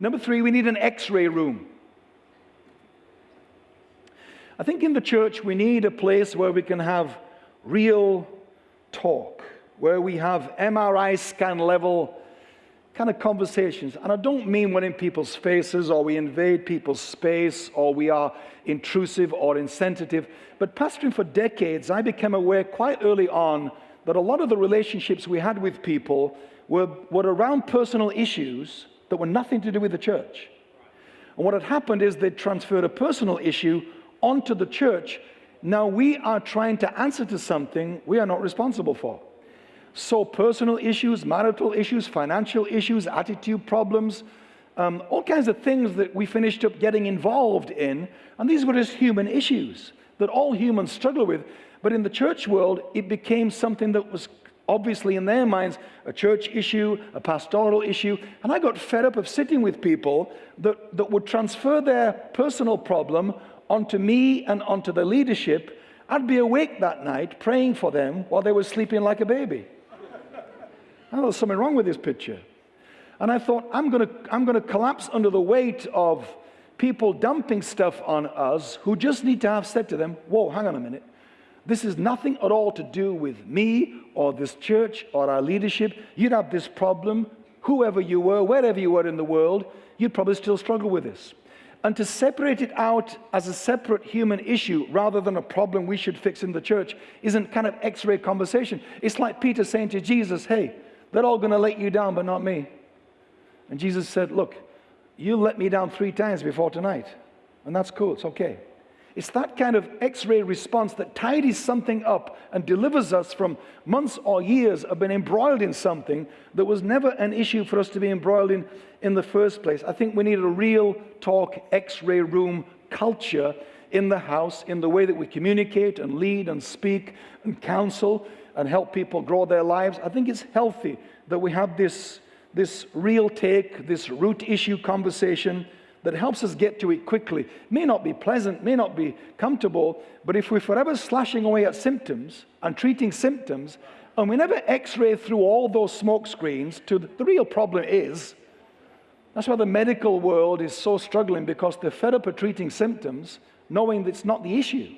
Number three, we need an x ray room. I think in the church we need a place where we can have real talk, where we have MRI scan level kind of conversations. And I don't mean we're in people's faces or we invade people's space or we are intrusive or insensitive. But pastoring for decades, I became aware quite early on that a lot of the relationships we had with people were, were around personal issues that were nothing to do with the church. And what had happened is they transferred a personal issue onto the church. Now we are trying to answer to something we are not responsible for. So personal issues, marital issues, financial issues, attitude problems, um, all kinds of things that we finished up getting involved in. And these were just human issues that all humans struggle with. But in the church world, it became something that was obviously in their minds a church issue, a pastoral issue. And I got fed up of sitting with people that, that would transfer their personal problem onto me and onto the leadership. I'd be awake that night praying for them while they were sleeping like a baby. Oh, there's something wrong with this picture. And I thought, I'm going to I'm going to collapse under the weight of people dumping stuff on us who just need to have said to them, Whoa, hang on a minute. This is nothing at all to do with me or this church or our leadership. You'd have this problem, whoever you were, wherever you were in the world, you'd probably still struggle with this. And to separate it out as a separate human issue rather than a problem we should fix in the church isn't kind of x ray conversation. It's like Peter saying to Jesus, Hey, they're all going to let you down, but not me. And Jesus said, Look, you let me down three times before tonight. And that's cool, it's okay. It's that kind of x ray response that tidies something up and delivers us from months or years of being embroiled in something that was never an issue for us to be embroiled in in the first place. I think we need a real talk x ray room culture in the house, in the way that we communicate and lead and speak and counsel and help people grow their lives. I think it's healthy that we have this, this real take, this root issue conversation that helps us get to it quickly. May not be pleasant, may not be comfortable, but if we're forever slashing away at symptoms and treating symptoms, and we never x-ray through all those smoke screens to the, real problem is, that's why the medical world is so struggling because they're fed up at treating symptoms, knowing that it's not the issue.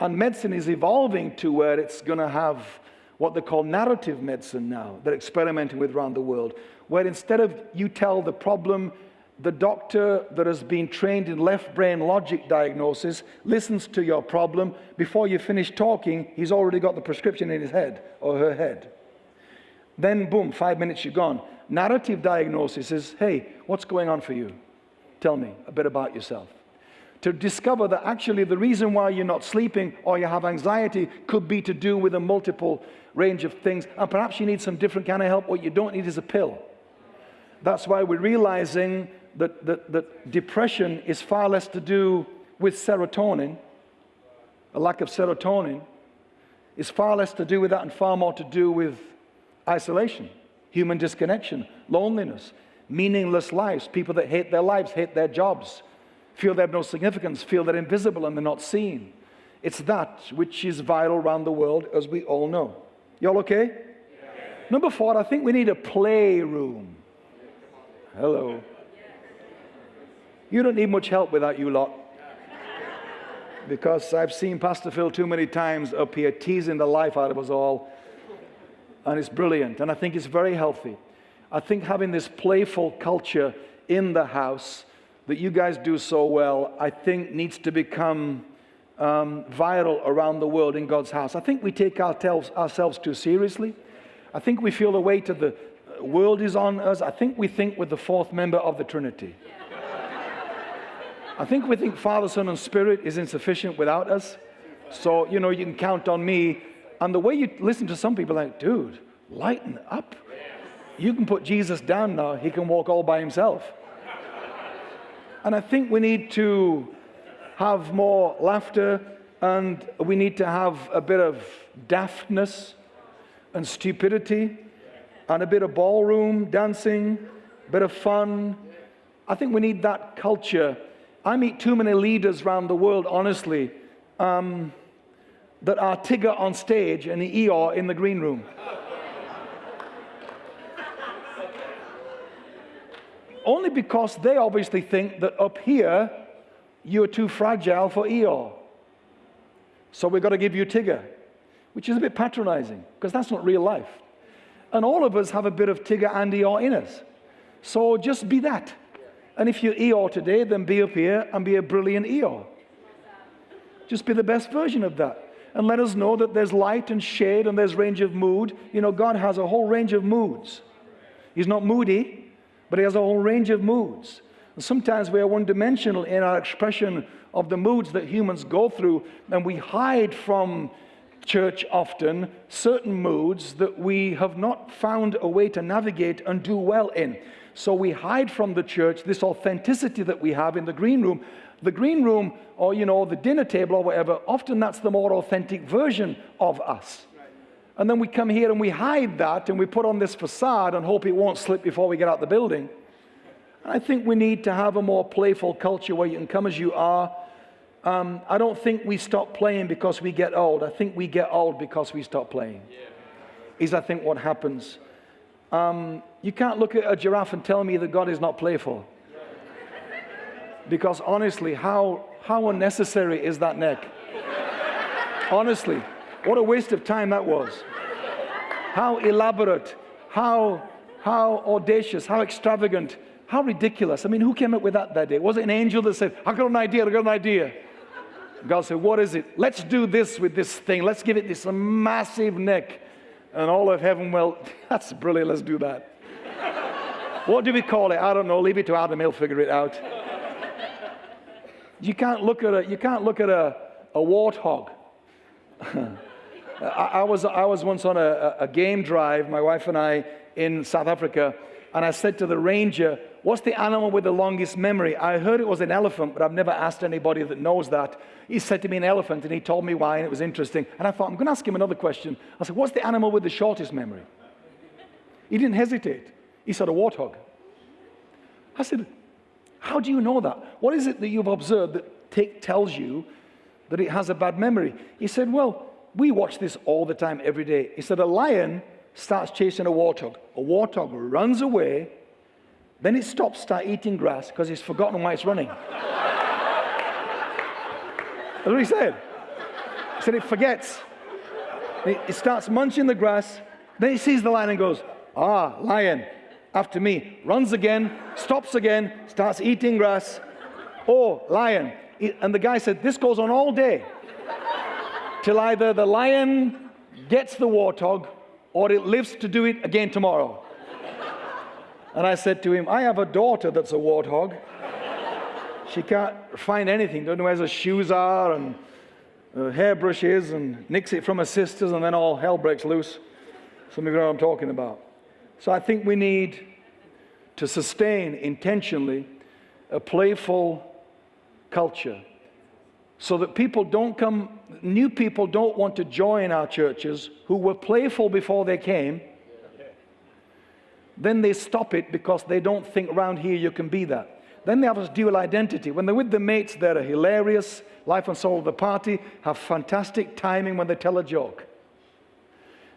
And medicine is evolving to where it's going to have what they call narrative medicine now, they're experimenting with around the world, where instead of you tell the problem, the doctor that has been trained in left brain logic diagnosis listens to your problem. Before you finish talking, he's already got the prescription in his head or her head. Then, boom, five minutes, you're gone. Narrative diagnosis is hey, what's going on for you? Tell me a bit about yourself to discover that actually the reason why you're not sleeping or you have anxiety could be to do with a multiple range of things. And perhaps you need some different kind of help. What you don't need is a pill. That's why we're realizing that, that, that depression is far less to do with serotonin, a lack of serotonin, is far less to do with that and far more to do with isolation, human disconnection, loneliness, meaningless lives, people that hate their lives, hate their jobs, feel they have no significance, feel they're invisible and they're not seen. It's that which is viral around the world, as we all know. Y'all okay? Yeah. Number four, I think we need a playroom. Hello. You don't need much help without you lot. Because I've seen Pastor Phil too many times up here teasing the life out of us all. And it's brilliant. And I think it's very healthy. I think having this playful culture in the house that you guys do so well, I think needs to become um, viral around the world in God's house. I think we take ourselves, ourselves too seriously. I think we feel the weight of the world is on us. I think we think we're the fourth member of the Trinity. I think we think Father, Son, and Spirit is insufficient without us. So, you know, you can count on me. And the way you listen to some people, like, dude, lighten up. You can put Jesus down now, he can walk all by himself. And I think we need to have more laughter and we need to have a bit of daftness and stupidity and a bit of ballroom dancing, a bit of fun. I think we need that culture. I meet too many leaders around the world, honestly, um, that are Tigger on stage and Eeyore in the green room. only because they obviously think that up here you're too fragile for Eeyore. So we've got to give you Tigger, which is a bit patronizing because that's not real life. And all of us have a bit of Tigger and Eeyore in us. So just be that. And if you're Eeyore today, then be up here and be a brilliant Eeyore. Just be the best version of that. And let us know that there's light and shade and there's range of mood. You know, God has a whole range of moods. He's not moody, but He has a whole range of moods. And sometimes we are one dimensional in our expression of the moods that humans go through, and we hide from church often certain moods that we have not found a way to navigate and do well in. So we hide from the church this authenticity that we have in the green room. The green room, or you know, the dinner table or whatever, often that's the more authentic version of us. And then we come here and we hide that and we put on this facade and hope it won't slip before we get out the building. I think we need to have a more playful culture where you can come as you are. Um, I don't think we stop playing because we get old. I think we get old because we stop playing. Yeah. Is I think what happens. Um, you can't look at a giraffe and tell me that God is not playful. Because honestly, how, how unnecessary is that neck? honestly, what a waste of time that was. How elaborate, how, how audacious, how extravagant, how ridiculous. I mean, who came up with that that day? Was it an angel that said, I got an idea, I got an idea? God said, What is it? Let's do this with this thing. Let's give it this massive neck. And all of heaven, well, that's brilliant. Let's do that. what do we call it? I don't know. Leave it to Adam. He'll figure it out. You can't look at a, you can't look at a, a warthog. I, I, was, I was once on a, a game drive, my wife and I, in South Africa, and I said to the ranger, What's the animal with the longest memory? I heard it was an elephant, but I've never asked anybody that knows that. He said to me an elephant, and he told me why, and it was interesting. And I thought, I'm going to ask him another question. I said, What's the animal with the shortest memory? He didn't hesitate. He said, A warthog. I said, How do you know that? What is it that you've observed that tick tells you that it has a bad memory? He said, Well, we watch this all the time, every day. He said, A lion starts chasing a warthog. A warthog runs away then it stops, start eating grass because it's forgotten why it's running. That's what he said. He said it forgets. It starts munching the grass. Then he sees the lion and goes, Ah, lion, after me. Runs again, stops again, starts eating grass. Oh, lion. And the guy said, This goes on all day till either the lion gets the warthog or it lives to do it again tomorrow. And I said to him, I have a daughter that's a warthog. She can't find anything, don't know where her shoes are and her and nicks it from her sisters, and then all hell breaks loose. Some of you know what I'm talking about. So I think we need to sustain intentionally a playful culture so that people don't come, new people don't want to join our churches who were playful before they came then they stop it because they don't think around here you can be that. Then they have this dual identity. When they're with the mates, they're hilarious, life and soul of the party, have fantastic timing when they tell a joke.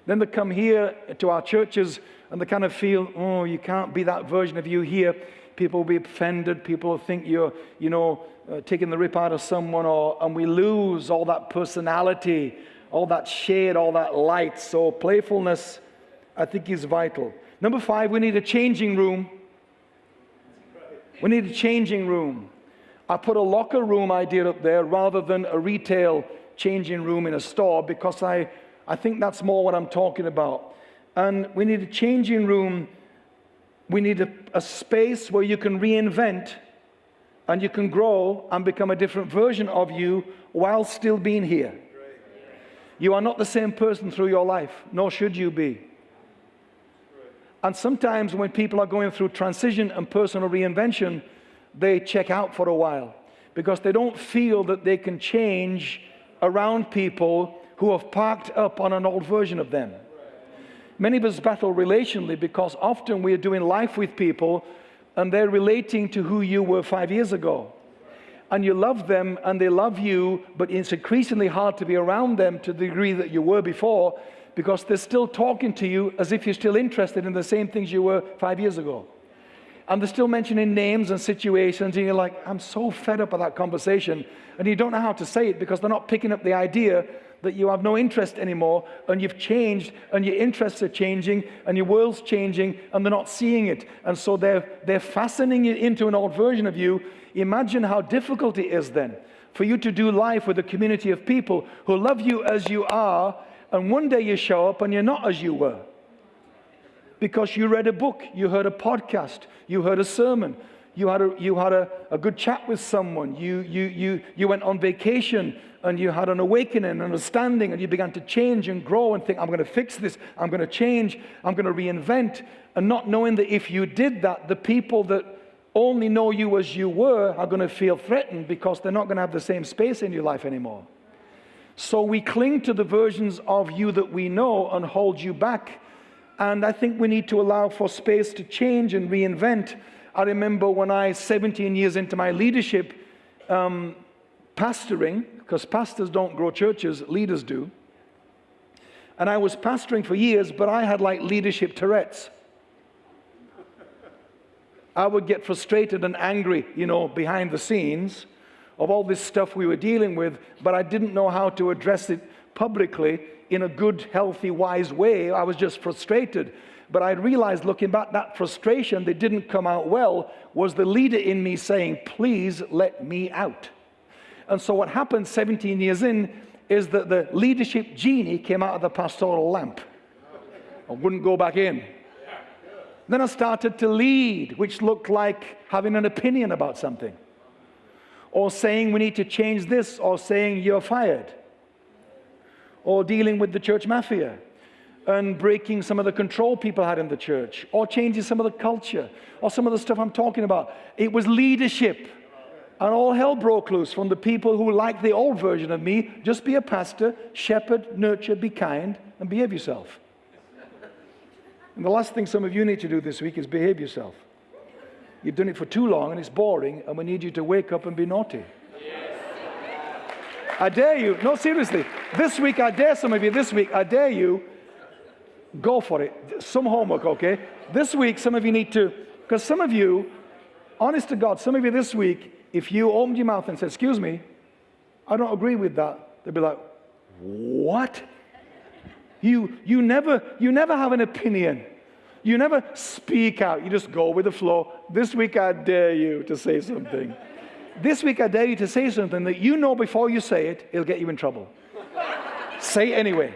Then they come here to our churches and they kind of feel, oh, you can't be that version of you here. People will be offended. People will think you're, you know, uh, taking the rip out of someone, or, and we lose all that personality, all that shade, all that light. So playfulness, I think, is vital. Number five, we need a changing room. We need a changing room. I put a locker room idea up there rather than a retail changing room in a store because I, I think that's more what I'm talking about. And we need a changing room. We need a, a space where you can reinvent and you can grow and become a different version of you while still being here. You are not the same person through your life, nor should you be. And sometimes when people are going through transition and personal reinvention, they check out for a while because they don't feel that they can change around people who have parked up on an old version of them. Many of us battle relationally because often we are doing life with people and they're relating to who you were five years ago. And you love them and they love you, but it's increasingly hard to be around them to the degree that you were before because they're still talking to you as if you're still interested in the same things you were five years ago. and they're still mentioning names and situations, and you're like, I'm so fed up with that conversation. And you don't know how to say it because they're not picking up the idea that you have no interest anymore, and you've changed, and your interests are changing, and your world's changing, and they're not seeing it. And so they're, they're fastening it into an old version of you. Imagine how difficult it is then for you to do life with a community of people who love you as you are, and one day you show up and you're not as you were because you read a book, you heard a podcast, you heard a sermon, you had a, you had a, a good chat with someone, you, you, you, you went on vacation and you had an awakening, an understanding, and you began to change and grow and think, I'm going to fix this, I'm going to change, I'm going to reinvent, and not knowing that if you did that, the people that only know you as you were are going to feel threatened because they're not going to have the same space in your life anymore. So we cling to the versions of you that we know and hold you back and I think we need to allow for space to change and reinvent. I remember when I, 17 years into my leadership, um, pastoring, because pastors don't grow churches, leaders do. And I was pastoring for years, but I had like leadership Tourette's. I would get frustrated and angry, you know, behind the scenes of all this stuff we were dealing with, but I didn't know how to address it publicly in a good, healthy, wise way. I was just frustrated. But I realized looking back, that frustration that didn't come out well was the leader in me saying, Please let me out. And so what happened 17 years in is that the leadership genie came out of the pastoral lamp and wouldn't go back in. Then I started to lead, which looked like having an opinion about something, or saying we need to change this, or saying you're fired or dealing with the church mafia and breaking some of the control people had in the church or changing some of the culture or some of the stuff I'm talking about. It was leadership. And all hell broke loose from the people who like the old version of me just be a pastor, shepherd, nurture, be kind, and behave yourself. And the last thing some of you need to do this week is behave yourself. You've done it for too long and it's boring, and we need you to wake up and be naughty. I dare you, no, seriously, this week, I dare some of you, this week, I dare you, go for it. Some homework, okay? This week, some of you need to, because some of you, honest to God, some of you this week, if you opened your mouth and said, Excuse me, I don't agree with that, they'd be like, What? You, you, never, you never have an opinion. You never speak out. You just go with the flow. This week, I dare you to say something. This week, I dare you to say something that you know before you say it, it'll get you in trouble. say anyway.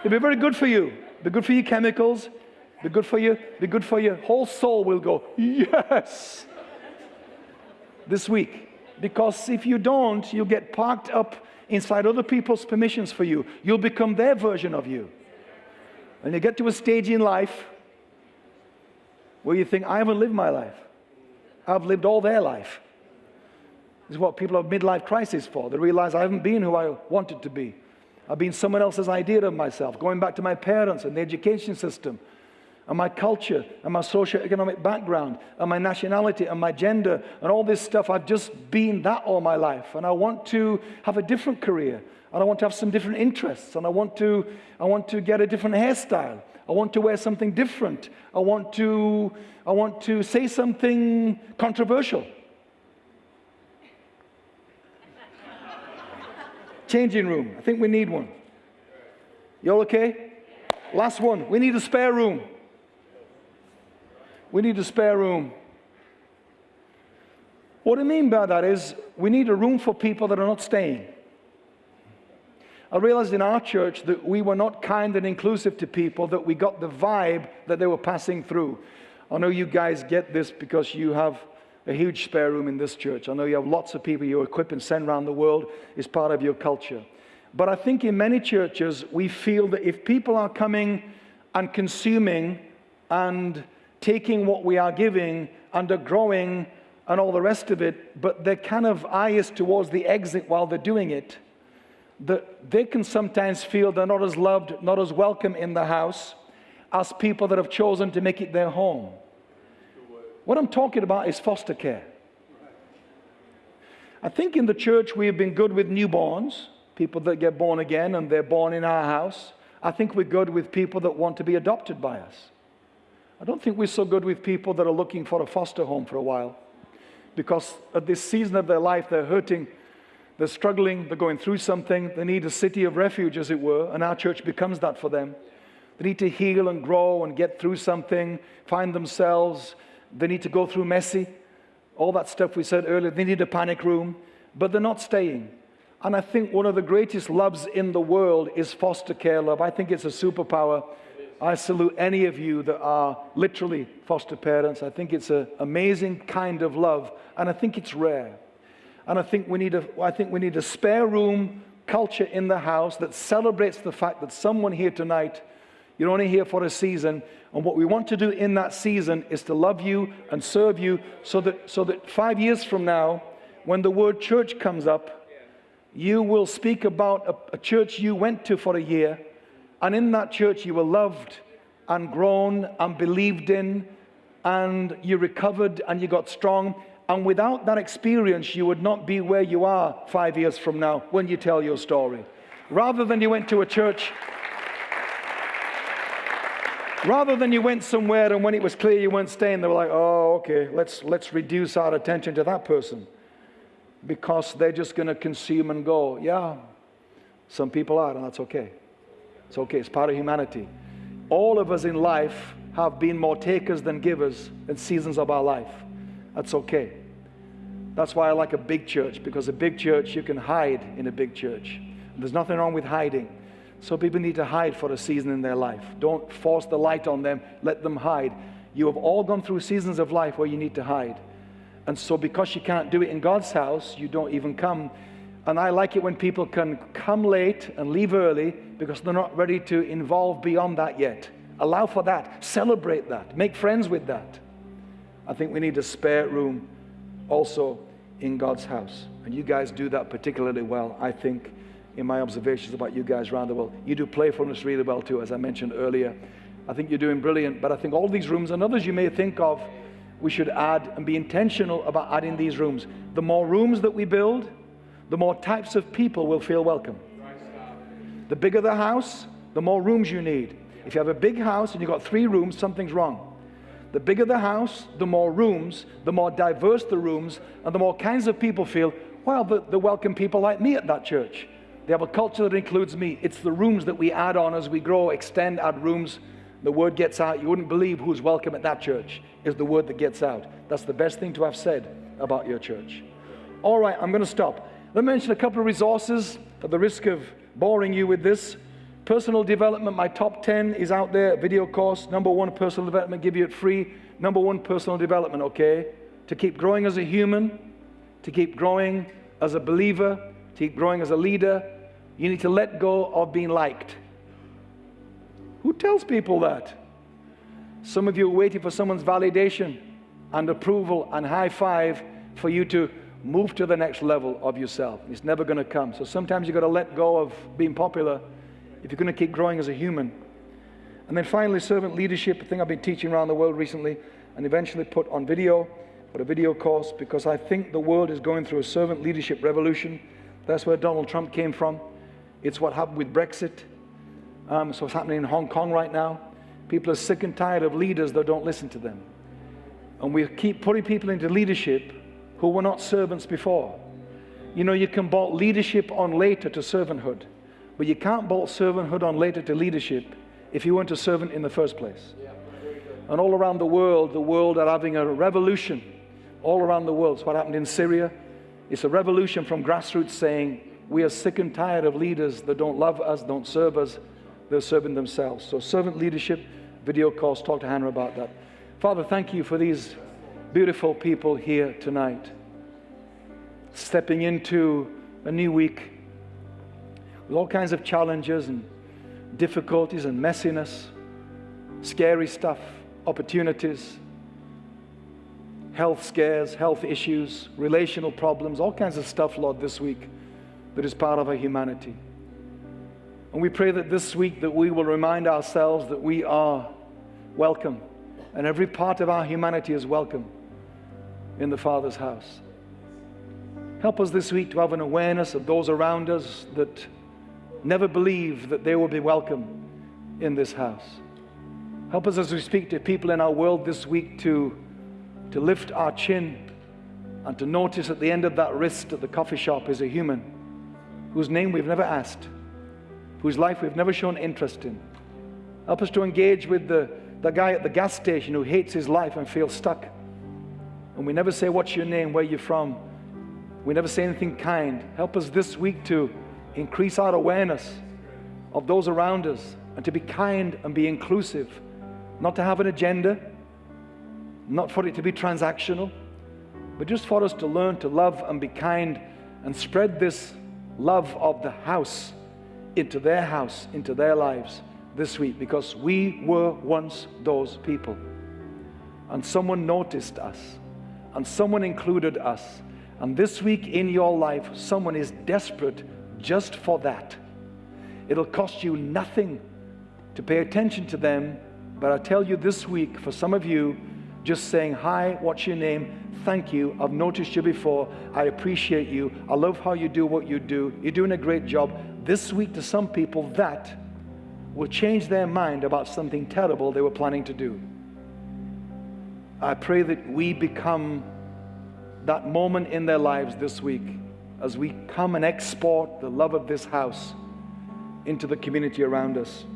It'll be very good for you. Be good for your chemicals. Be good for you. Be good for your whole soul. Will go yes this week. Because if you don't, you'll get parked up inside other people's permissions for you. You'll become their version of you. And you get to a stage in life where you think, I haven't lived my life. I've lived all their life. This is what people have midlife crisis for. They realize I haven't been who I wanted to be. I've been someone else's idea of myself, going back to my parents and the education system, and my culture, and my socio-economic background, and my nationality, and my gender, and all this stuff. I've just been that all my life, and I want to have a different career, and I want to have some different interests, and I want to, I want to get a different hairstyle. I want to wear something different. I want to, I want to say something controversial. Changing room. I think we need one. You all okay? Last one. We need a spare room. We need a spare room. What I mean by that is we need a room for people that are not staying. I realized in our church that we were not kind and inclusive to people, that we got the vibe that they were passing through. I know you guys get this because you have a huge spare room in this church. I know you have lots of people you equip and send around the world is part of your culture. But I think in many churches, we feel that if people are coming and consuming and taking what we are giving and are growing and all the rest of it, but their kind of eye is towards the exit while they're doing it, that they can sometimes feel they're not as loved, not as welcome in the house as people that have chosen to make it their home. What I'm talking about is foster care. I think in the church we have been good with newborns, people that get born again and they're born in our house. I think we're good with people that want to be adopted by us. I don't think we're so good with people that are looking for a foster home for a while because at this season of their life, they're hurting, they're struggling, they're going through something, they need a city of refuge, as it were, and our church becomes that for them. They need to heal and grow and get through something, find themselves. They need to go through messy, all that stuff we said earlier. They need a panic room, but they're not staying. And I think one of the greatest loves in the world is foster care love. I think it's a superpower. I salute any of you that are literally foster parents. I think it's an amazing kind of love, and I think it's rare. And I think we need a, I think we need a spare room culture in the house that celebrates the fact that someone here tonight, you're only here for a season, and what we want to do in that season is to love you and serve you so that, so that five years from now, when the word church comes up, you will speak about a, a church you went to for a year and in that church, you were loved and grown and believed in, and you recovered and you got strong. And without that experience, you would not be where you are five years from now when you tell your story. Rather than you went to a church, rather than you went somewhere and when it was clear you weren't staying, they were like, oh, okay, let's, let's reduce our attention to that person because they're just going to consume and go. Yeah, some people are, and that's okay. It's okay, it's part of humanity. All of us in life have been more takers than givers in seasons of our life. That's okay. That's why I like a big church, because a big church, you can hide in a big church. There's nothing wrong with hiding. So people need to hide for a season in their life. Don't force the light on them, let them hide. You have all gone through seasons of life where you need to hide. And so, because you can't do it in God's house, you don't even come and I like it when people can come late and leave early because they're not ready to involve beyond that yet. Allow for that. Celebrate that. Make friends with that. I think we need a spare room also in God's house. And you guys do that particularly well, I think, in my observations about you guys around the world. You do playfulness really well too, as I mentioned earlier. I think you're doing brilliant. But I think all these rooms and others you may think of, we should add and be intentional about adding these rooms. The more rooms that we build, the more types of people will feel welcome. The bigger the house, the more rooms you need. If you have a big house and you've got three rooms, something's wrong. The bigger the house, the more rooms, the more diverse the rooms, and the more kinds of people feel, well, the, the welcome people like me at that church. They have a culture that includes me. It's the rooms that we add on as we grow, extend, add rooms. The word gets out. You wouldn't believe who's welcome at that church, is the word that gets out. That's the best thing to have said about your church. All right, I'm going to stop. Let me mention a couple of resources at the risk of boring you with this. Personal development, my top 10 is out there, video course. Number one, personal development, give you it free. Number one, personal development, okay? To keep growing as a human, to keep growing as a believer, to keep growing as a leader, you need to let go of being liked. Who tells people that? Some of you are waiting for someone's validation and approval and high five for you to move to the next level of yourself. It's never going to come. So sometimes you've got to let go of being popular if you're going to keep growing as a human. And then finally, servant leadership, a thing I've been teaching around the world recently and eventually put on video, put a video course, because I think the world is going through a servant leadership revolution. That's where Donald Trump came from. It's what happened with Brexit. Um, so it's happening in Hong Kong right now. People are sick and tired of leaders that don't listen to them. And we keep putting people into leadership who were not servants before. You know, you can bolt leadership on later to servanthood, but you can't bolt servanthood on later to leadership if you weren't a servant in the first place. And all around the world, the world are having a revolution. All around the world. It's what happened in Syria. It's a revolution from grassroots saying, we are sick and tired of leaders that don't love us, don't serve us, they're serving themselves. So, servant leadership, video calls, talk to Hannah about that. Father, thank you for these beautiful people here tonight, stepping into a new week with all kinds of challenges and difficulties and messiness, scary stuff, opportunities, health scares, health issues, relational problems, all kinds of stuff, Lord, this week that is part of our humanity. And we pray that this week that we will remind ourselves that we are welcome and every part of our humanity is welcome in the Father's house. Help us this week to have an awareness of those around us that never believe that they will be welcome in this house. Help us as we speak to people in our world this week to, to lift our chin and to notice at the end of that wrist at the coffee shop is a human whose name we've never asked, whose life we've never shown interest in. Help us to engage with the, the guy at the gas station who hates his life and feels stuck. And we never say, What's your name? Where are you from? We never say anything kind. Help us this week to increase our awareness of those around us and to be kind and be inclusive, not to have an agenda, not for it to be transactional, but just for us to learn to love and be kind and spread this love of the house into their house, into their lives this week because we were once those people. And someone noticed us, and someone included us. And this week in your life, someone is desperate just for that. It'll cost you nothing to pay attention to them, but I tell you this week, for some of you, just saying, Hi, what's your name? Thank you. I've noticed you before. I appreciate you. I love how you do what you do. You're doing a great job. This week, to some people, that will change their mind about something terrible they were planning to do. I pray that we become that moment in their lives this week as we come and export the love of this house into the community around us.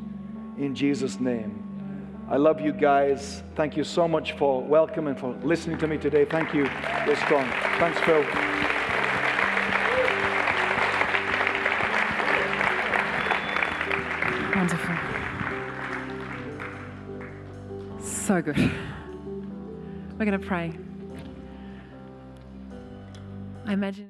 In Jesus' name. I love you guys. Thank you so much for welcome and for listening to me today. Thank you. You're strong. Thanks, Phil. Wonderful. So good. We're going to pray. I imagine.